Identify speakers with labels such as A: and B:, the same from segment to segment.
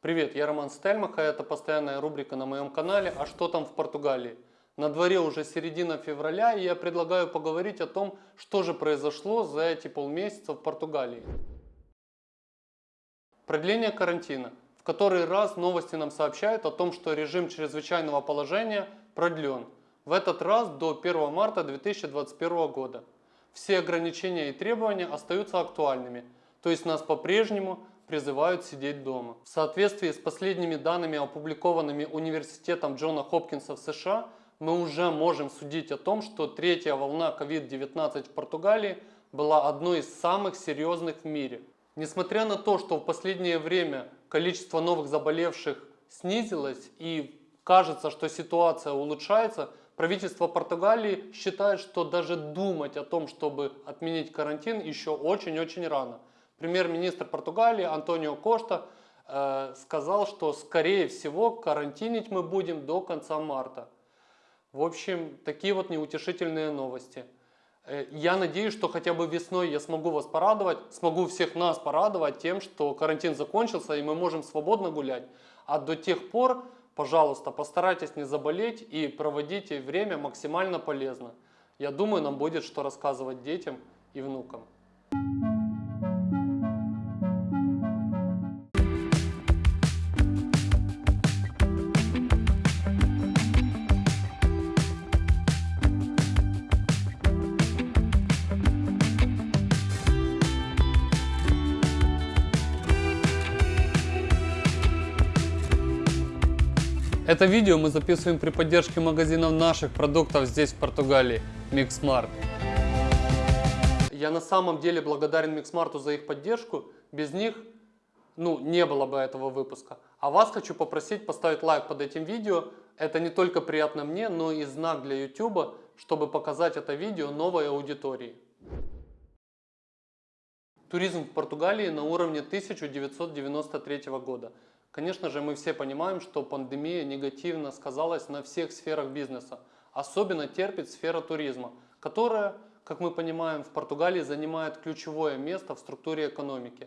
A: Привет, я Роман Стельмах, а это постоянная рубрика на моем канале «А что там в Португалии?». На дворе уже середина февраля, и я предлагаю поговорить о том, что же произошло за эти полмесяца в Португалии. Продление карантина. В который раз новости нам сообщают о том, что режим чрезвычайного положения продлен. В этот раз до 1 марта 2021 года. Все ограничения и требования остаются актуальными, то есть нас по-прежнему призывают сидеть дома. В соответствии с последними данными, опубликованными Университетом Джона Хопкинса в США, мы уже можем судить о том, что третья волна COVID-19 в Португалии была одной из самых серьезных в мире. Несмотря на то, что в последнее время количество новых заболевших снизилось и кажется, что ситуация улучшается, правительство Португалии считает, что даже думать о том, чтобы отменить карантин, еще очень-очень рано. Премьер-министр Португалии Антонио Кошта э, сказал, что скорее всего карантинить мы будем до конца марта. В общем, такие вот неутешительные новости. Э, я надеюсь, что хотя бы весной я смогу вас порадовать, смогу всех нас порадовать тем, что карантин закончился и мы можем свободно гулять. А до тех пор, пожалуйста, постарайтесь не заболеть и проводите время максимально полезно. Я думаю, нам будет что рассказывать детям и внукам. Это видео мы записываем при поддержке магазинов наших продуктов здесь в Португалии, Mixmart. Я на самом деле благодарен Mixmart за их поддержку. Без них ну, не было бы этого выпуска. А вас хочу попросить поставить лайк под этим видео. Это не только приятно мне, но и знак для YouTube, чтобы показать это видео новой аудитории. Туризм в Португалии на уровне 1993 года. Конечно же, мы все понимаем, что пандемия негативно сказалась на всех сферах бизнеса. Особенно терпит сфера туризма, которая, как мы понимаем, в Португалии занимает ключевое место в структуре экономики.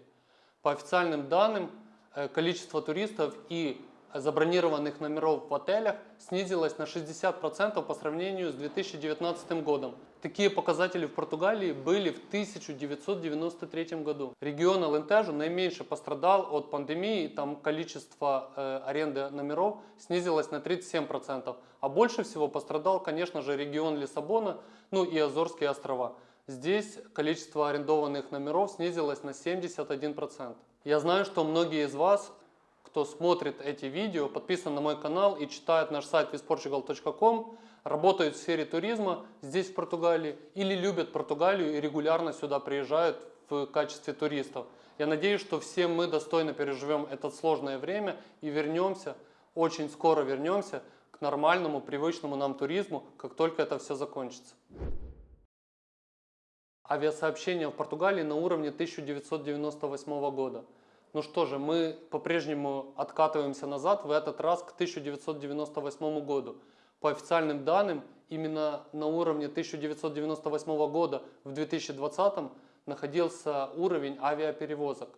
A: По официальным данным, э, количество туристов и забронированных номеров в отелях снизилось на 60% по сравнению с 2019 годом. Такие показатели в Португалии были в 1993 году. Регион Алентежо наименьше пострадал от пандемии, там количество э, аренды номеров снизилось на 37%. А больше всего пострадал, конечно же, регион Лиссабона, ну и Азорские острова. Здесь количество арендованных номеров снизилось на 71%. Я знаю, что многие из вас кто смотрит эти видео, подписан на мой канал и читает наш сайт visportugal.com, работают в сфере туризма здесь в Португалии или любят Португалию и регулярно сюда приезжают в качестве туристов. Я надеюсь, что все мы достойно переживем это сложное время и вернемся, очень скоро вернемся к нормальному, привычному нам туризму, как только это все закончится. Авиасообщение в Португалии на уровне 1998 года. Ну что же, мы по-прежнему откатываемся назад, в этот раз к 1998 году. По официальным данным, именно на уровне 1998 года в 2020 находился уровень авиаперевозок.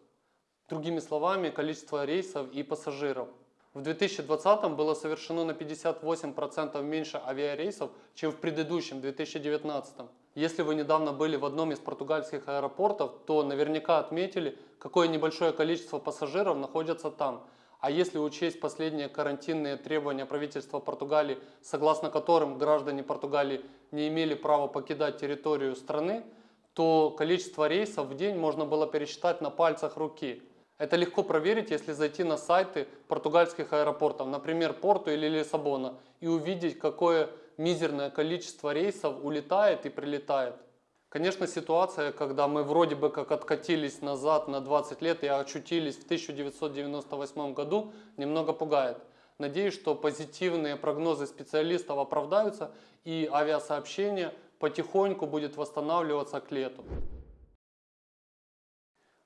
A: Другими словами, количество рейсов и пассажиров. В 2020 было совершено на 58% меньше авиарейсов, чем в предыдущем 2019. Если вы недавно были в одном из португальских аэропортов, то наверняка отметили, какое небольшое количество пассажиров находятся там. А если учесть последние карантинные требования правительства Португалии, согласно которым граждане Португалии не имели права покидать территорию страны, то количество рейсов в день можно было пересчитать на пальцах руки. Это легко проверить, если зайти на сайты португальских аэропортов, например, Порту или Лиссабона, и увидеть, какое мизерное количество рейсов улетает и прилетает. Конечно, ситуация, когда мы вроде бы как откатились назад на 20 лет и очутились в 1998 году, немного пугает. Надеюсь, что позитивные прогнозы специалистов оправдаются и авиасообщение потихоньку будет восстанавливаться к лету.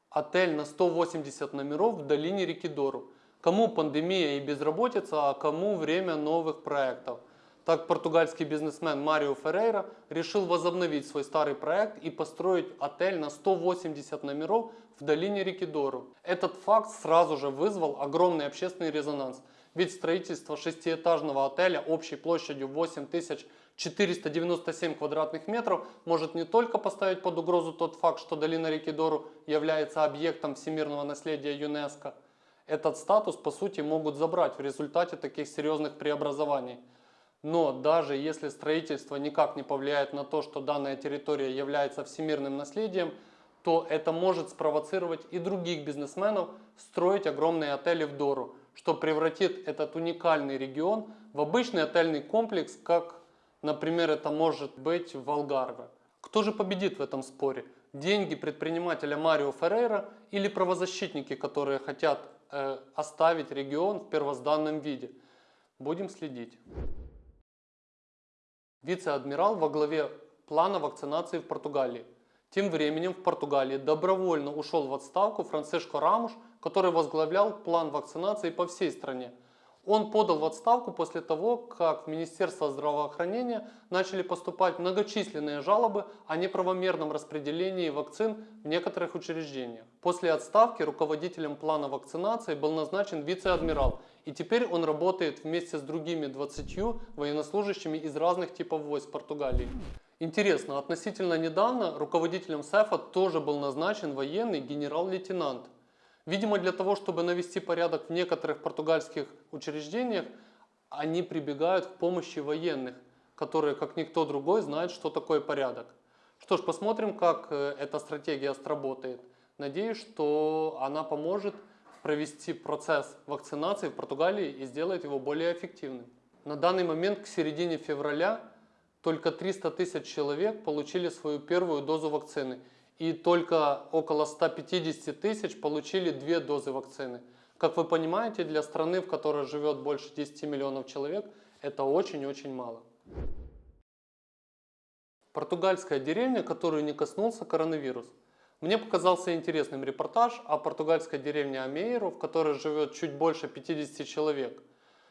A: Отель на 180 номеров в долине реки Дору. Кому пандемия и безработица, а кому время новых проектов. Так португальский бизнесмен Марио Феррейра решил возобновить свой старый проект и построить отель на 180 номеров в долине реки Дору. Этот факт сразу же вызвал огромный общественный резонанс, ведь строительство шестиэтажного отеля общей площадью 8497 квадратных метров может не только поставить под угрозу тот факт, что долина реки Дору является объектом всемирного наследия ЮНЕСКО. Этот статус по сути могут забрать в результате таких серьезных преобразований. Но даже если строительство никак не повлияет на то, что данная территория является всемирным наследием, то это может спровоцировать и других бизнесменов строить огромные отели в Дору, что превратит этот уникальный регион в обычный отельный комплекс, как, например, это может быть в Алгарве. Кто же победит в этом споре? Деньги предпринимателя Марио Феррейра или правозащитники, которые хотят э, оставить регион в первозданном виде? Будем следить. Вице-адмирал во главе плана вакцинации в Португалии. Тем временем в Португалии добровольно ушел в отставку Франциско Рамуш, который возглавлял план вакцинации по всей стране. Он подал в отставку после того, как в Министерство здравоохранения начали поступать многочисленные жалобы о неправомерном распределении вакцин в некоторых учреждениях. После отставки руководителем плана вакцинации был назначен вице-адмирал, и теперь он работает вместе с другими 20 военнослужащими из разных типов войск Португалии. Интересно, относительно недавно руководителем СЭФа тоже был назначен военный генерал-лейтенант. Видимо, для того, чтобы навести порядок в некоторых португальских учреждениях, они прибегают к помощи военных, которые, как никто другой, знают, что такое порядок. Что ж, посмотрим, как э, эта стратегия сработает. Надеюсь, что она поможет провести процесс вакцинации в Португалии и сделает его более эффективным. На данный момент к середине февраля только 300 тысяч человек получили свою первую дозу вакцины и только около 150 тысяч получили две дозы вакцины. Как вы понимаете, для страны, в которой живет больше 10 миллионов человек, это очень-очень мало. Португальская деревня, которую не коснулся коронавирус. Мне показался интересным репортаж о португальской деревне Амейру, в которой живет чуть больше 50 человек.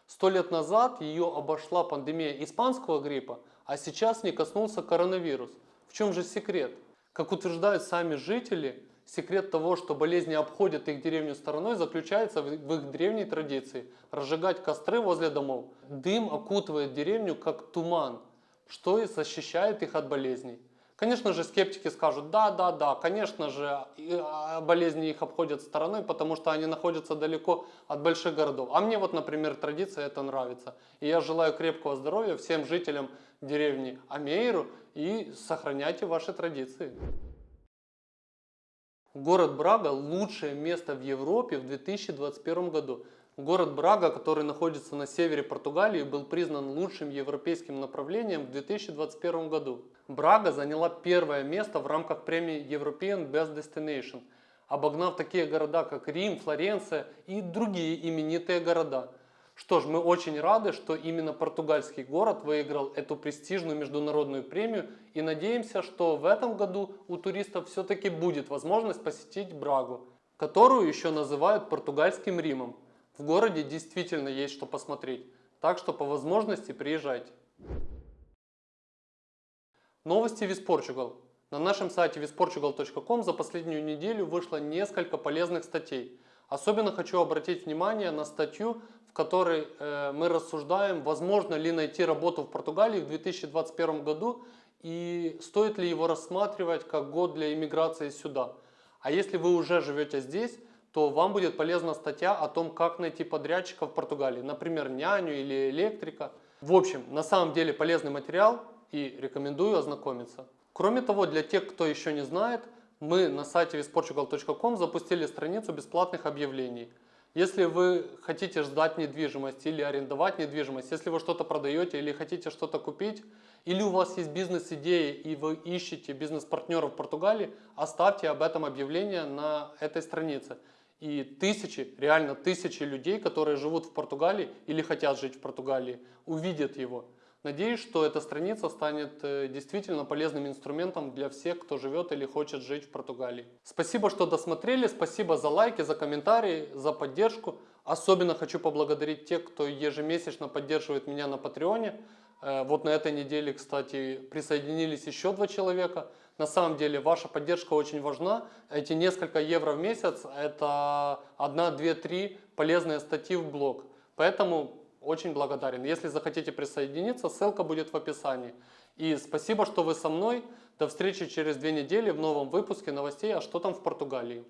A: Сто лет назад ее обошла пандемия испанского гриппа, а сейчас не коснулся коронавирус. В чем же секрет? Как утверждают сами жители, секрет того, что болезни обходят их деревню стороной, заключается в их древней традиции – разжигать костры возле домов. Дым окутывает деревню как туман, что и защищает их от болезней. Конечно же, скептики скажут, да, да, да, конечно же, а, болезни их обходят стороной, потому что они находятся далеко от больших городов. А мне вот, например, традиция это нравится. И я желаю крепкого здоровья всем жителям деревни Амейру и сохраняйте ваши традиции. Город Брага – лучшее место в Европе в 2021 году. Город Брага, который находится на севере Португалии, был признан лучшим европейским направлением в 2021 году. Брага заняла первое место в рамках премии European Best Destination, обогнав такие города, как Рим, Флоренция и другие именитые города – что ж, мы очень рады, что именно португальский город выиграл эту престижную международную премию и надеемся, что в этом году у туристов все-таки будет возможность посетить Брагу, которую еще называют португальским Римом. В городе действительно есть что посмотреть, так что по возможности приезжайте. Новости Виспорчугал. На нашем сайте visportugal.com за последнюю неделю вышло несколько полезных статей. Особенно хочу обратить внимание на статью в которой э, мы рассуждаем, возможно ли найти работу в Португалии в 2021 году и стоит ли его рассматривать как год для иммиграции сюда. А если вы уже живете здесь, то вам будет полезна статья о том, как найти подрядчика в Португалии, например, няню или электрика. В общем, на самом деле полезный материал и рекомендую ознакомиться. Кроме того, для тех, кто еще не знает, мы на сайте visportugal.com запустили страницу бесплатных объявлений – если вы хотите сдать недвижимость или арендовать недвижимость, если вы что-то продаете или хотите что-то купить, или у вас есть бизнес-идеи и вы ищете бизнес-партнеров в Португалии, оставьте об этом объявление на этой странице. И тысячи, реально тысячи людей, которые живут в Португалии или хотят жить в Португалии, увидят его. Надеюсь, что эта страница станет э, действительно полезным инструментом для всех, кто живет или хочет жить в Португалии. Спасибо, что досмотрели, спасибо за лайки, за комментарии, за поддержку. Особенно хочу поблагодарить тех, кто ежемесячно поддерживает меня на Патреоне. Э, Вот на этой неделе, кстати, присоединились еще два человека. На самом деле ваша поддержка очень важна. Эти несколько евро в месяц – это одна, две, три полезные статьи в блог. Поэтому очень благодарен. Если захотите присоединиться, ссылка будет в описании. И спасибо, что вы со мной. До встречи через две недели в новом выпуске новостей «А что там в Португалии?».